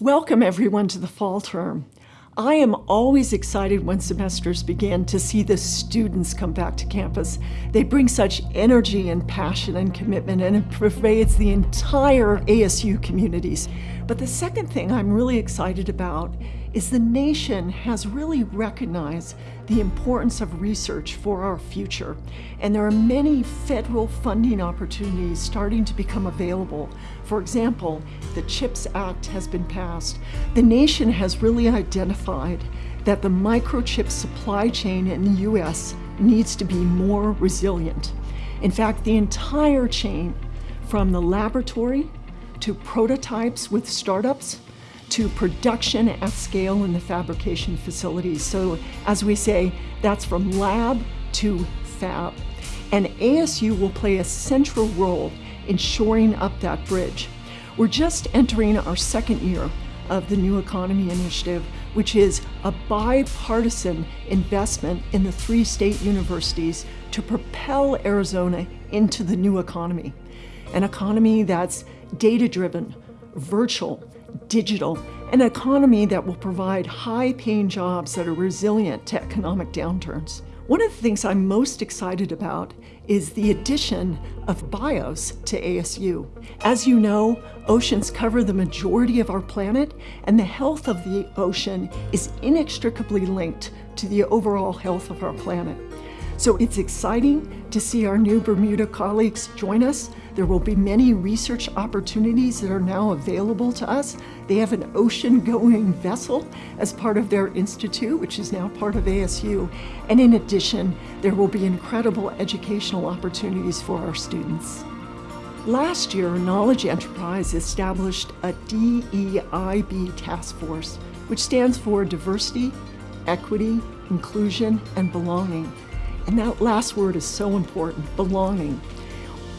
Welcome everyone to the fall term. I am always excited when semesters begin to see the students come back to campus. They bring such energy and passion and commitment and it pervades the entire ASU communities. But the second thing I'm really excited about is the nation has really recognized the importance of research for our future. And there are many federal funding opportunities starting to become available. For example, the CHIPS Act has been passed. The nation has really identified that the microchip supply chain in the US needs to be more resilient. In fact, the entire chain from the laboratory to prototypes with startups to production at scale in the fabrication facilities. So as we say, that's from lab to fab. And ASU will play a central role in shoring up that bridge. We're just entering our second year of the New Economy Initiative, which is a bipartisan investment in the three state universities to propel Arizona into the new economy. An economy that's data-driven, virtual, digital, an economy that will provide high-paying jobs that are resilient to economic downturns. One of the things I'm most excited about is the addition of BIOS to ASU. As you know, oceans cover the majority of our planet, and the health of the ocean is inextricably linked to the overall health of our planet. So it's exciting to see our new Bermuda colleagues join us. There will be many research opportunities that are now available to us. They have an ocean-going vessel as part of their institute, which is now part of ASU. And in addition, there will be incredible educational opportunities for our students. Last year, Knowledge Enterprise established a DEIB task force, which stands for Diversity, Equity, Inclusion, and Belonging. And that last word is so important, belonging.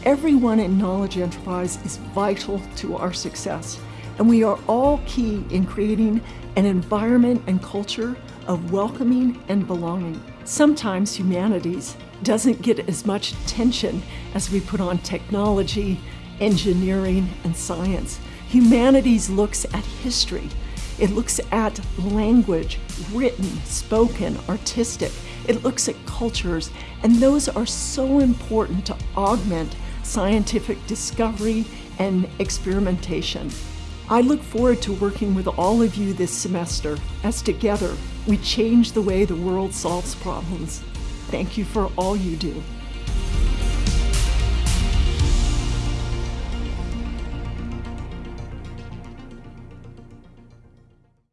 Everyone in Knowledge Enterprise is vital to our success, and we are all key in creating an environment and culture of welcoming and belonging. Sometimes humanities doesn't get as much attention as we put on technology, engineering, and science. Humanities looks at history. It looks at language, written, spoken, artistic. It looks at cultures, and those are so important to augment scientific discovery and experimentation. I look forward to working with all of you this semester as together we change the way the world solves problems. Thank you for all you do.